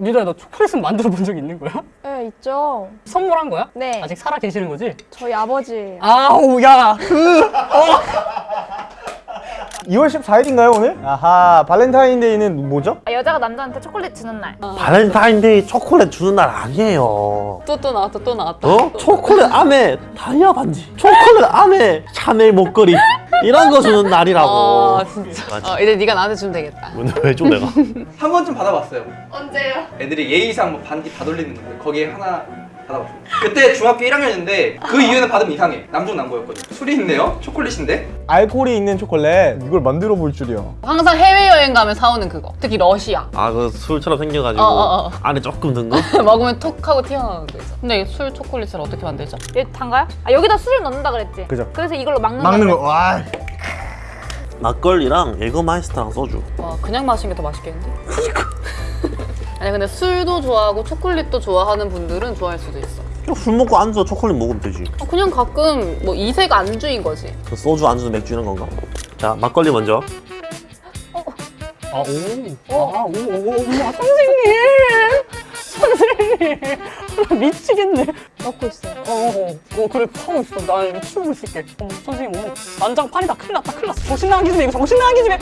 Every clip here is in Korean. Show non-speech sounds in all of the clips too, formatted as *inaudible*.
니들아 너 초콜릿은 만들어 본 적 있는 거야? 네, 있죠. 선물한 거야? 네. 아직 살아 계시는 거지? 저희 아버지. 아우 야그 2월 14일인가요 오늘? 아하 발렌타인데이는 뭐죠? 아, 여자가 남자한테 초콜릿 주는 날. 발렌타인데이 초콜릿 주는 날 아니에요. 또 또 나왔다 또 나왔다 어? 초콜릿 안에 다이아 반지, 초콜릿 안에 샤넬 목걸이 이런 거 주는 날이라고. 아 진짜 맞아. 어, 이제 네가 나한테 주면 되겠다 오늘 왜줘 내가? *laughs* 한 번쯤 받아봤어요. 언제요? 애들이 예의상 뭐 반지 다 돌리는 건데 거기에 하나 받아봤어요. 그때 중학교 1학년인데 그 이유는 받으면 이상해. 남중 남고였거든. 술이 있네요. 초콜릿인데. 알코올이 있는 초콜릿 이걸 만들어 볼 줄이야 항상 해외여행 가면 사오는 그거 특히 러시아 아 그 술처럼 생겨가지고 어, 어, 어. 안에 조금 든 거? *laughs* 먹으면 톡 하고 튀어나오는 거 있어 근데 술 초콜릿을 어떻게 만들죠? 얘 단가요? 아 여기다 술을 넣는다 그랬지? 그죠. 그래서 이걸로 막는다 막는 그랬지? 거와 막걸리랑 예거마이스터랑 소주. 와 그냥 마시는 게 더 맛있겠는데? *laughs* 아니 근데 술도 좋아하고 초콜릿도 좋아하는 분들은 좋아할 수도 있어. 그냥 술 먹고 안주 초콜릿 먹으면 되지. 어, 그냥 가끔 뭐 이색 안주인 거지. 그 소주 안주 맥주 이런 건가? 자 막걸리 먼저. 아오. 아오오 엄마 선생님. 선생님. 나 *laughs* 미치겠네. 넣고 있어요. 어어 어, 그래 하고 있어. 나 치우고 있을게. 어머 선생님 어머 난장판이다. 큰일 났다. 큰일 났어. 정신 나간 기집애 이거 정신 나간 기집애.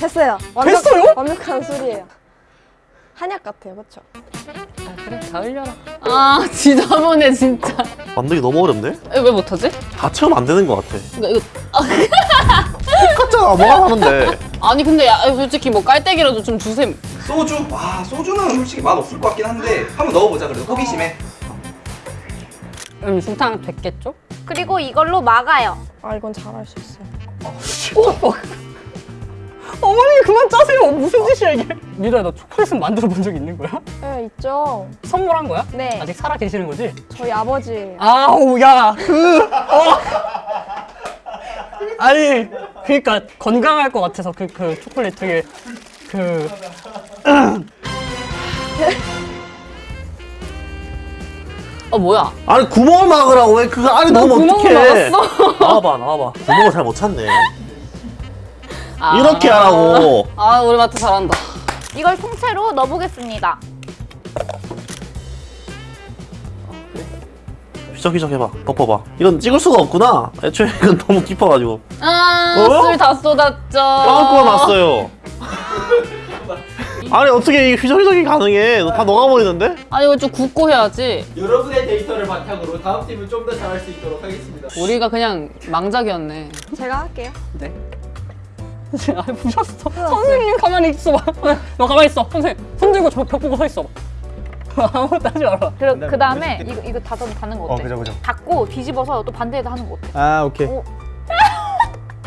됐어요. 됐어요? 완벽한 술이에요. 한약 같아요, 그렇죠? 아 그래 다 흘려라 아 *laughs* 지저분해 진짜 만들기 너무 어렵네? 왜 못하지? 다 체험 안 되는 것 같아. 이거, 이거 똑같잖아 뭐가 다른데. 아니 근데 야, 솔직히 뭐 깔때기라도 좀 주셈 소주? 와 소주는 솔직히 맛 없을 것 같긴 한데 한번 넣어보자 그래도 호기심에. 음 술탕 됐겠죠? 그리고 이걸로 막아요. 아, 이건 잘할 수 있어요. 어, 어머니 그만 짜세요 무슨 짓이야 이게 니들아 너 초콜릿은 만들어 본 적 있는 거야? 네, 있죠. 선물한 거야? 네. 아직 살아 계시는 거지? 저희 아버지. 아우 야그 어. 아니 그러니까 건강할 것 같아서 그 그 초콜릿 되게 그 어 뭐야 아니 구멍을 막으라고 왜 그거 안에 넣으면 구멍을 어떡해. 막았어. 나와봐 나와봐. 구멍을 잘 못 찾네. 아. 이렇게 하라고. 아 우리 마트 잘한다 이걸 통째로 넣어보겠습니다. 휘적휘적 해봐. 덮어봐. 이건 찍을 수가 없구나. 애초에 이건 너무 깊어가지고. 어? 아술 다 쏟았죠 빵꾸가 났어요. *laughs* 아니 어떻게 이 휘적휘적이 가능해? 너다 녹아버리는데? 아니 이거 좀 굽고 해야지 여러분의 데이터를 바탕으로 다음 팀은 좀더 잘할 수 있도록 하겠습니다. 우리가 그냥 망작이었네 제가 할게요. 아 부셨어 선생님 가만히 있어봐 너 가만히 있어 선생님 손 들고 저 벽 보고 서 있어봐 *laughs* 아무것도 하지 마라 그리고 그 다음에 이거 이거 닫아 닫는 거어 어때? 그죠 그죠 닫고 뒤집어서 또 반대에다 하는 거 어때? 아 오케이 오. *laughs*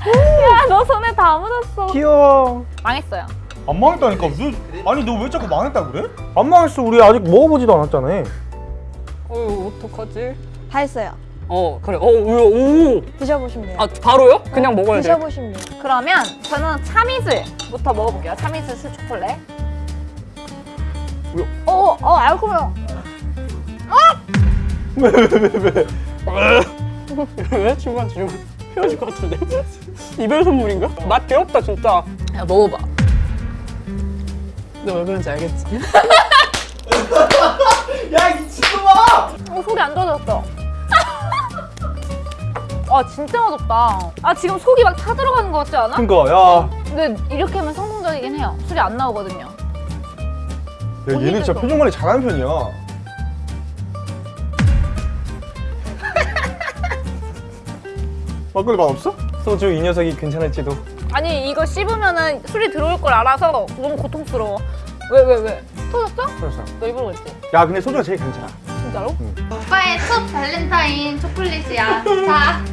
야, 너 손에 다 묻었어. 귀여워 망했어요. 안 망했다니까 무슨 아니 너 왜 자꾸 망했다 그래? 안 망했어 우리 아직 먹어보지도 않았잖아 어휴 어떡하지 다 했어요. 어 그래 어오아 드셔보시면 돼요. 바로요? 그냥 먹어야 돼 드셔보시면 돼요. 그러면 저는 참이슬부터 먹어볼게요. 참이슬 술 초콜릿. 어, 어, 알코올요. 왜 중간 중간 헤어질 것 같은데 이별 선물인가? 맛 귀엽다 진짜 야 먹어봐 너 왜 그런지 알겠지? *laughs* 야 미친놈아! 어, 속이 안 좋아졌어. 아, 진짜 맛없다. 아, 지금 속이 막 타들어가는 것 같지 않아? 그니까 야, 근데 이렇게 하면 성공적이긴 해요. 술이 안 나오거든요. 야 얘는 진짜 표정 관리 잘하는 편이야 *laughs* 막걸리 맛 없어? 소주 이 녀석이 괜찮을지도 아니, 이거 씹으면은 술이 들어올 걸 알아서 너무 고통스러워. 왜, 왜, 왜? 터졌어? 그래서 너 일부러 그랬지? 야 근데 소주가 제일 괜찮아 진짜로? 오빠의 첫 발렌타인 초콜릿이야. 자,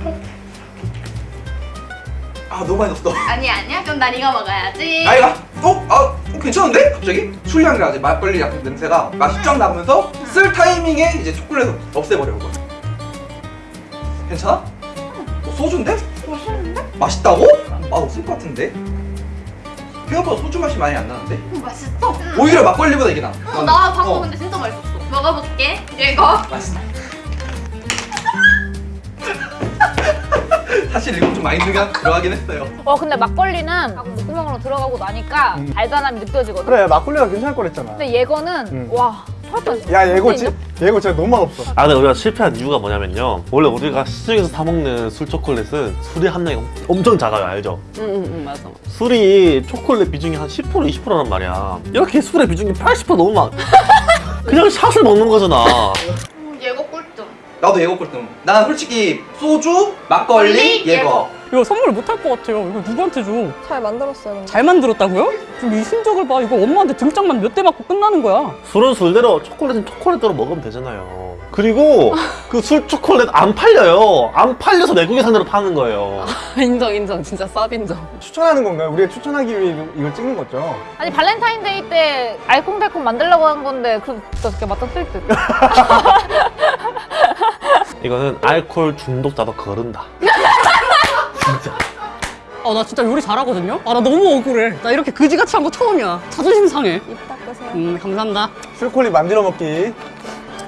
아 너무 많이 넣었어. 아니 아니야. 그럼 난 이거 먹어야지. 나이가 어? 아 어, 괜찮은데? 갑자기? 술 향이 나지 막걸리 약간 냄새가 맛이 쫙 나면서 쓸 타이밍에 이제 초콜릿을 없애버려요 괜찮아? 어, 소주인데? 맛있는데? 맛있다고? 맛 없을 것 같은데? 생각보다 소주 맛이 많이 안 나는데? 음, 맛있어. 오히려 막걸리보다 이게 나. 어, 나 방금 어, 근데 진짜 맛있었어. 먹어볼게. 이거. 맛있어. *laughs* 사실 이거 좀 마인드가 들어가긴 했어요. 어 근데 막걸리는 목구멍으로 들어가고 나니까 달달함이 느껴지거든. 그래 막걸리가 괜찮을 거랬잖아. 근데 예거는 음. 와. 야 예고 지 예고 진짜 너무 맛없어. 아 근데 우리가 실패한 이유가 뭐냐면요 원래 우리가 시중에서 사 먹는 술 초콜릿은 술의 함량이 엄청 작아요 알죠? 응응응 맞아. 술이 초콜릿 비중이 한 10% 20%란 말이야 이렇게 술의 비중이 80% 너무 많 그냥 샷을 먹는 거잖아 음, 예거 꿀점. 나도 예거 꿀등. 난 솔직히 소주, 막걸리, 예거. 이거 선물 못할 것 같아요. 이거 누구한테 줘? 잘 만들었어요. 근데. 잘 만들었다고요? 지금 이 신적을 봐. 이거 엄마한테 등짝만 몇 대 맞고 끝나는 거야. 술은 술대로 초콜릿은 초콜릿대로 먹으면 되잖아요 그리고 그 술 초콜릿 안 팔려요 안 팔려서 외국에산으로 파는 거예요 *laughs* 인정 인정 진짜 쌉 인정. 추천하는 건가요? 우리가 추천하기 위해 이걸 찍는 거죠? 아니 발렌타인데이 때 알콩달콩 만들려고 한 건데 그 어떻게 맞다 쓸 듯. *laughs* 이거는 알코올 중독자도 거른다 *laughs* 아 나 진짜 요리 잘하거든요? 아 나 너무 억울해. 나 이렇게 그지같이 한 거 처음이야. 자존심 상해. 입 닦으세요 음 감사합니다. 술콜리 만들어 먹기.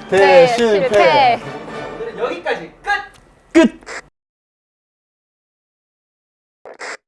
대실패 여기까지.